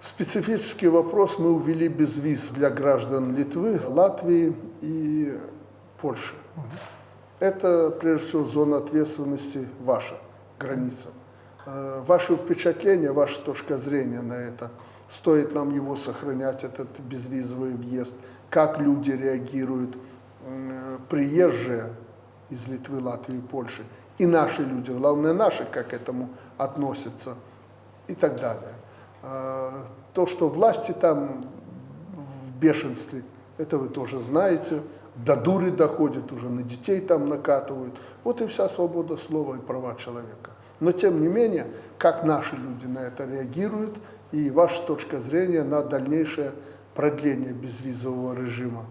Специфический вопрос мы увели без виз для граждан Литвы, Латвии и Польши. Это, прежде всего, зона ответственности ваша, граница. Э, Ваши впечатления, ваша точка зрения на это, стоит нам его сохранять, этот безвизовый въезд, как люди реагируют, приезжие из Литвы, Латвии, Польши, и наши люди, главное наши, как к этому относятся, и так далее. А, То, что власти там в бешенстве, это вы тоже знаете, до дуры доходит, уже на детей там накатывают. Вот и вся свобода слова и права человека. Но тем не менее, как наши люди на это реагируют, и ваша точка зрения на дальнейшее продление безвизового режима